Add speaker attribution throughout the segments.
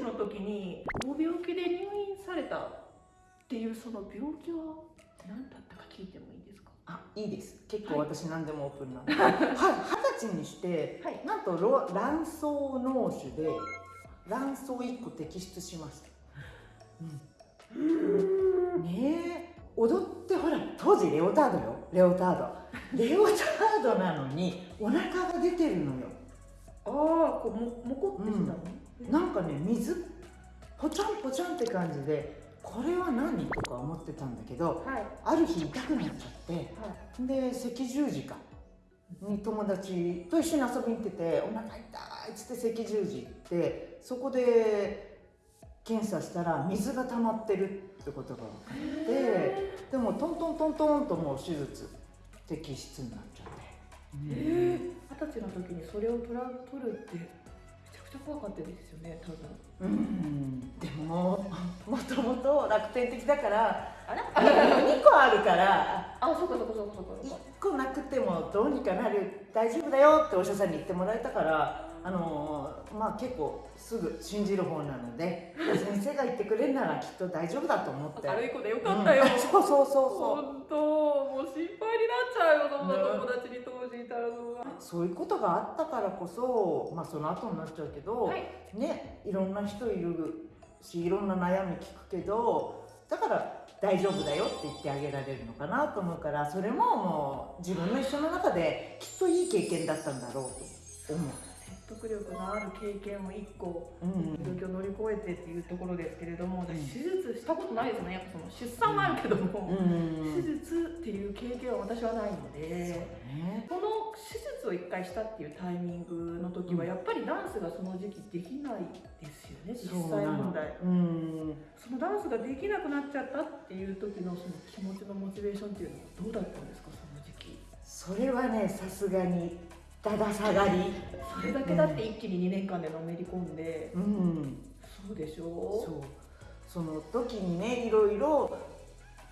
Speaker 1: 歳の時にご病気で入院されたっていうその病気は何だったか聞いてもいいですか？
Speaker 2: あいいです。結構私何でもオープンなんで、はい、二十歳にして、
Speaker 1: はい。
Speaker 2: なんとろ卵巣脳腫で卵巣1個摘出しました、うん、ねえ。踊ってほら当時レオタードよ。レオタード。レオタードなのにお腹が出てるのよ。
Speaker 1: ああこうももこってしたの、
Speaker 2: なんかね水？ポチャンポチャンって感じでこれは何？とか思ってたんだけど
Speaker 1: はい。
Speaker 2: ある日痛くなっちゃって
Speaker 1: はい。
Speaker 2: で赤十字か。に友達と一緒に遊びに行ってて「お腹痛い」っつって赤十字行ってそこで検査したら水が溜まってるってことが分かってでもトントントントンともう手術摘出になっちゃって。
Speaker 1: えー。二十歳の時にそれを取ら取るってくちゃ怖かったですよね多分。
Speaker 2: うん。でももともと楽天的だから
Speaker 1: あら
Speaker 2: ？2個あるから
Speaker 1: あそうかそうかそうかそうかそう
Speaker 2: 1
Speaker 1: か
Speaker 2: 個なくてもどうにかなる大丈夫だよってお医者さんに言ってもらえたからあのーまあ結構すぐ信じる方なので 先生が言ってくれるならきっと大丈夫だと思って。
Speaker 1: 明るい子でよかったよ、
Speaker 2: う んそうそうそうそう。
Speaker 1: 本当もう心配になっちゃうよ友達に
Speaker 2: そういうことがあったからこそまあその後になっちゃうけど、
Speaker 1: はい。
Speaker 2: ねいろんな人いるしいろんな悩み聞くけどだから大丈夫だよって言ってあげられるのかなと思うからそれももう自分の一生の中できっといい経験だったんだろうと思う。
Speaker 1: 説得力のある経験を一個
Speaker 2: うん
Speaker 1: 状況を乗り越えてっていうところですけれども、
Speaker 2: うん。
Speaker 1: 私手術したことないですね。やっぱその出産はあるけども、
Speaker 2: うん
Speaker 1: 手術っていう経験は私はないので、
Speaker 2: ね。
Speaker 1: この手術を一回したっていうタイミングの時は
Speaker 2: うん。
Speaker 1: やっぱりダンスがその時期できないですよね実際問題。
Speaker 2: うん。
Speaker 1: そのダンスができなくなっちゃったっていう時のその気持ちのモチベーションっていうのはどうだったんですかその時期。
Speaker 2: それはねさすがにだだ下がり。
Speaker 1: それだけだって一気に2年間でのめり込んで、
Speaker 2: うん。
Speaker 1: そうでしょ
Speaker 2: そう。その時にねいろいろ、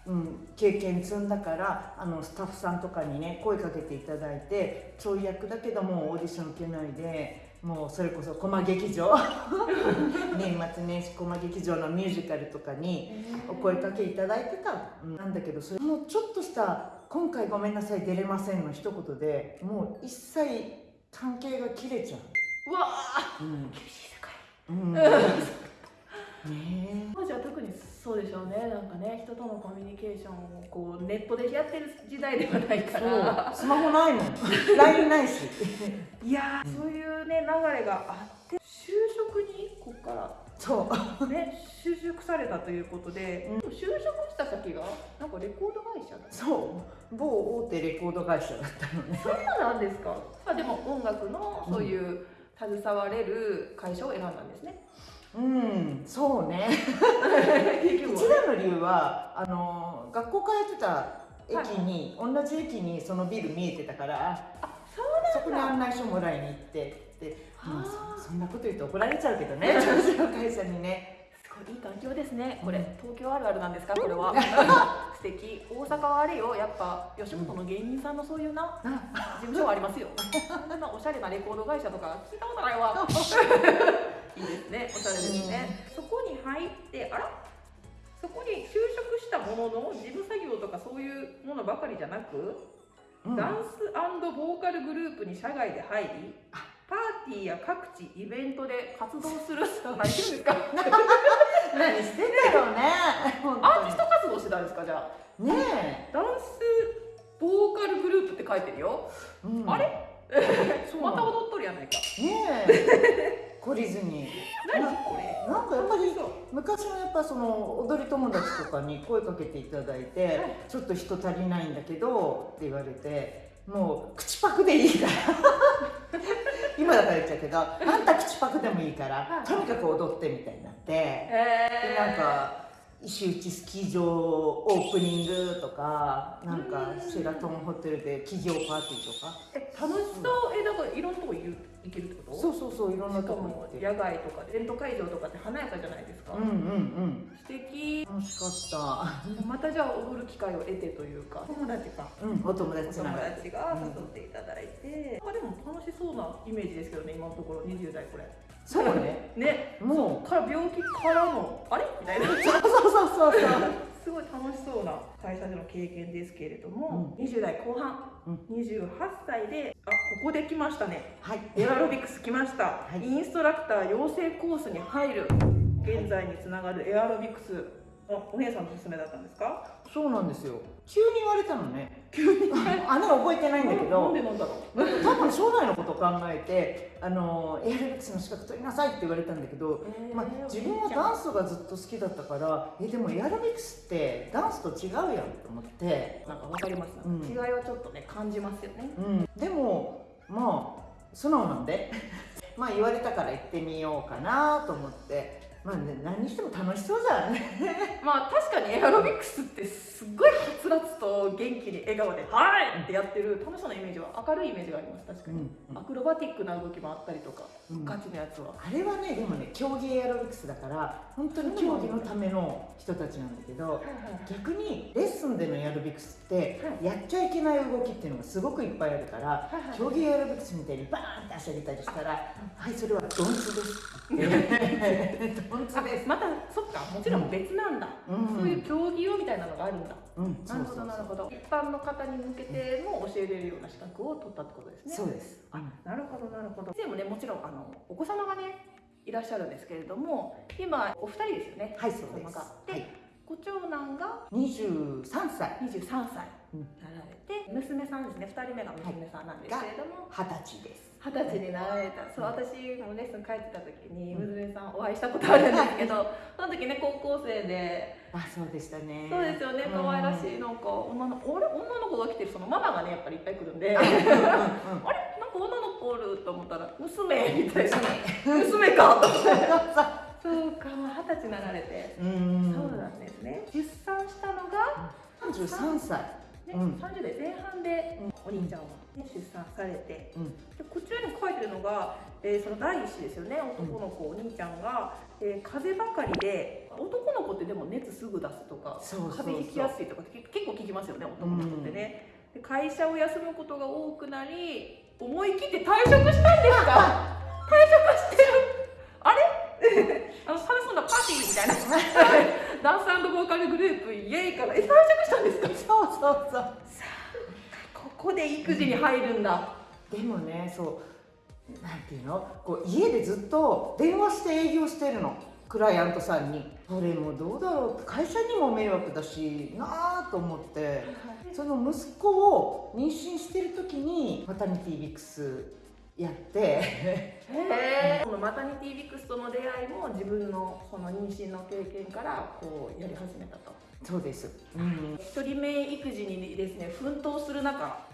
Speaker 2: うん、経験積んだからあのスタッフさんとかにね声かけていただいてちょい役だけどもオーディション受けないでもうそれこそ駒劇場。年末年始駒劇場のミュージカルとかにお声かけいただいてた、うん。なんだけどそれもちょっとした「今回ごめんなさい出れません」の一言でもう一切関係が切れちゃ
Speaker 1: う。わあ
Speaker 2: う。うん
Speaker 1: 厳しい世界
Speaker 2: うん。ね
Speaker 1: そうでしょうね。なんかね人とのコミュニケーションをこうネットでやってる時代ではないから。
Speaker 2: そう。スマホないもん。LINE ないし。
Speaker 1: いやー、そういうね流れがあって就職にここか
Speaker 2: そう。
Speaker 1: らね就職されたということで、
Speaker 2: うん。
Speaker 1: 就職した先がなんかレコード会社だ
Speaker 2: そう。某大手レコード会社だったのね。
Speaker 1: そんななんですか？まあでも音楽のそういう携われる会社を選んだんですね、
Speaker 2: うんそうね。一番の理由はあの学校通ってた駅に、同じ駅にそのビル見えてたから
Speaker 1: あそう
Speaker 2: そこに案内書もらいに行ってでもう
Speaker 1: あー
Speaker 2: そそんなこと言うと怒られちゃうけどね 上司の会社にね。
Speaker 1: すごいいい環境ですね。これ東京あるあるなんですか？これは。素敵。大阪はあれよ。やっぱ吉本の芸人さんのそういうな事務所はありますよ。そんなおしゃれなレコード会社とか聞いたことないわいいですねおしゃれですね、そこに入ってあら？そこに就職したものの事務作業とかそういうものばかりじゃなく、
Speaker 2: うん。
Speaker 1: ダンスボーカルグループに社外で入りパーティーや各地イベントで活動する何してるんですか？
Speaker 2: 何してんだろうね本
Speaker 1: アーティスト活動してたんですかじゃあ
Speaker 2: ね
Speaker 1: ダンスボーカルグループって書いてるよ。
Speaker 2: え、うん。
Speaker 1: あれ？また踊っとるやないか。
Speaker 2: ねえ 懲りずに。
Speaker 1: 何？これ。
Speaker 2: なんかやっぱり昔はやっぱその踊り友達とかに声かけていただいて、
Speaker 1: はい。
Speaker 2: ちょっと人足りないんだけどって言われてもう口パクでいいから。今だから言っちゃうけどあんた口パクでもいいから、
Speaker 1: はい。
Speaker 2: とにかく踊ってみたいになって、で
Speaker 1: え
Speaker 2: なんか石内スキー場オープニングとかなんか
Speaker 1: うん
Speaker 2: シェラトンホテルで企業パーティーとか。
Speaker 1: え楽しそう。えだからいろんなとこ行けるってこと？
Speaker 2: そうそうそういろんなとこ
Speaker 1: 野外とかイベント会場とかって華やかじゃないですか、
Speaker 2: うんうんうん。
Speaker 1: 素敵。
Speaker 2: 楽しかった。
Speaker 1: またじゃあ踊る機会を得てというか。友達か。
Speaker 2: うんお友
Speaker 1: お
Speaker 2: 達つな
Speaker 1: 友達が誘っていただいて、あでも楽しそうなイメージですけどね今のところ。20代これ
Speaker 2: そうね。
Speaker 1: ね。
Speaker 2: も
Speaker 1: から病気からのあれ？みたいな。
Speaker 2: う そうそうそうそう。
Speaker 1: すごい楽しそうな会社での経験ですけれども、20代後半、
Speaker 2: うん。
Speaker 1: 28歳であここで来ましたね。
Speaker 2: はい。
Speaker 1: エアロビクス来ました、
Speaker 2: はい。
Speaker 1: インストラクター養成コースに入る。現在につながるエアロビクス。あお姉さんのおすすめだったんですか？
Speaker 2: そうなんですよ。急に言われたのね。急に あね覚えてないんだけ
Speaker 1: なん
Speaker 2: ど
Speaker 1: でなんだろう？
Speaker 2: 多分将来のことを考えてあのエアロビクスの資格取りなさいって言われたんだけど、まあ、自分はダンスがずっと好きだったからえでもエアロビクスってダンスと違うやんと思って、
Speaker 1: なんかわかります、
Speaker 2: うん。
Speaker 1: 違いはちょっとね感じますよね。
Speaker 2: うん、でもまあ素直なんで。まあ言われたから行ってみようかなと思ってまあ、ね、何にしても楽しそうじゃん。
Speaker 1: まあ確かにエアロビクスってすっごいはつらつと元気に笑顔で「はい!」ってやってる楽しそうなイメージは明るいイメージがあります確かに、アクロバティックな動きもあったりとか、
Speaker 2: うん。
Speaker 1: ガチのやつは。
Speaker 2: あれはねでもね競技エアロビクスだから本当に競技のための人たちなんだけど逆にレッスンでのエアロビクスって
Speaker 1: はい。
Speaker 2: やっちゃいけない動きっていうのがすごくいっぱいあるから
Speaker 1: はいはい。
Speaker 2: 競技エアロビクスみたいにバーンって足上げたりしたら「はいそれはドンツです」ドンツです
Speaker 1: またそっか。もちろん別なんだ、
Speaker 2: うん。
Speaker 1: そういう競技用みたいなのがあるんだ、
Speaker 2: うん。
Speaker 1: なるほどなるほど。一般の方に向けても教えれるような資格を取ったってことですね。
Speaker 2: そうです。
Speaker 1: あなるほどなるほど。先生もねもちろんあのお子様がねいらっしゃるんですけれども今お二人ですよね。
Speaker 2: はいそうです。
Speaker 1: で、
Speaker 2: はい
Speaker 1: ご長男が
Speaker 2: 23歳。
Speaker 1: 23歳
Speaker 2: うん。
Speaker 1: なられて、娘さんですね。2人目が娘さんなんですけれども、
Speaker 2: 二十歳です。
Speaker 1: 二十歳になられた。そう私もレッスン帰ってた時に娘さんお会いしたことあるんですけどその時ね高校生で。
Speaker 2: あそうでしたね。
Speaker 1: そうですよね。可愛らしい
Speaker 2: うん
Speaker 1: なんか女のあれ女の子が来てる。そのママがねやっぱりいっぱい来るんで。
Speaker 2: うん
Speaker 1: あれ？なんか女の子おると思ったら娘みたいな。娘かと思って そうか二十歳になられて、
Speaker 2: うん。
Speaker 1: そうなんですね。出産したのが、
Speaker 2: 33歳。
Speaker 1: ね
Speaker 2: うん。
Speaker 1: 30代前半でお兄ちゃんは、ね、出産されて。
Speaker 2: うん。
Speaker 1: でこちらにも書いてるのが、えーその第一子ですよね。男の子、お兄ちゃんが、えー風邪ばかりで男の子ってでも熱すぐ出すとか風邪ひきやすいとかって結構聞きますよね男の子ってね、で会社を休むことが多くなり思い切って退職したんですか？退 職してるあれあの楽しそうなパーティーみたいな。ダンスボーカルグループイエイからえ退職したんですか？
Speaker 2: そうそうそう。
Speaker 1: ここで育児に入るんだ。
Speaker 2: でもねそうなんていうの？こう家でずっと電話して営業してるの。クライアントさんに。それもどうだろう？会社にも迷惑だしなあと思って。その息子を妊娠してる時にマタニティビクスやって。
Speaker 1: へえこのマタニティビクスとの出会いも自分のその妊娠の経験からこうやり始めたと。
Speaker 2: そうです、うん、
Speaker 1: 一人目育児にですね奮闘する中。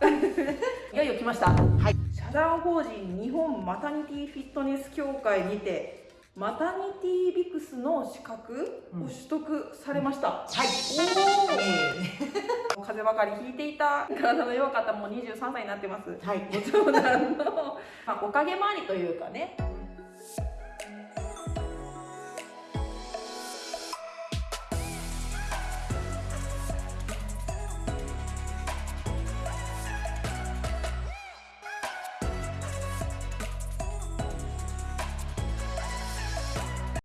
Speaker 1: いよいよ来ました。
Speaker 2: はい。
Speaker 1: 社団法人日本マタニティフィットネス協会にてマタニティビクスの資格を取得されました、
Speaker 2: はい。
Speaker 1: おー。
Speaker 2: え
Speaker 1: 風邪ばかりひいていた体の弱かったもう23歳になってます。
Speaker 2: ーはい。
Speaker 1: ご長男の、まあ、おかげ回りというかね